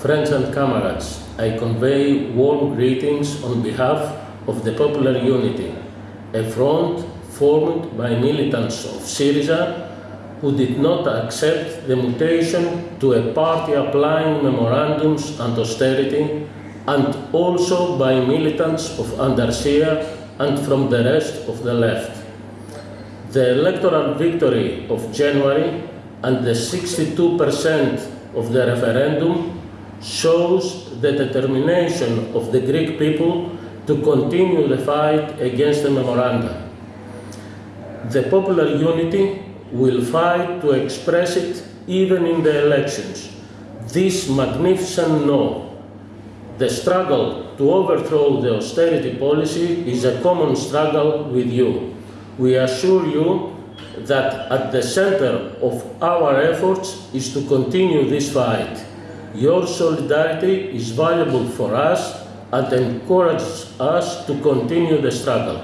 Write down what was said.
friends and comrades, I convey warm greetings on behalf of the Popular Unity, a front formed by militants of Syriza who did not accept the mutation to a party applying memorandums and austerity, and also by militants of Antarsya and from the rest of the left. The electoral victory of January and the 62% of the referendum shows the determination of the Greek people to continue the fight against the memoranda. The popular unity will fight to express it even in the elections. This magnificent no. The struggle to overthrow the austerity policy is a common struggle with you. We assure you that at the center of our efforts is to continue this fight. Your solidarity is valuable for us and encourages us to continue the struggle.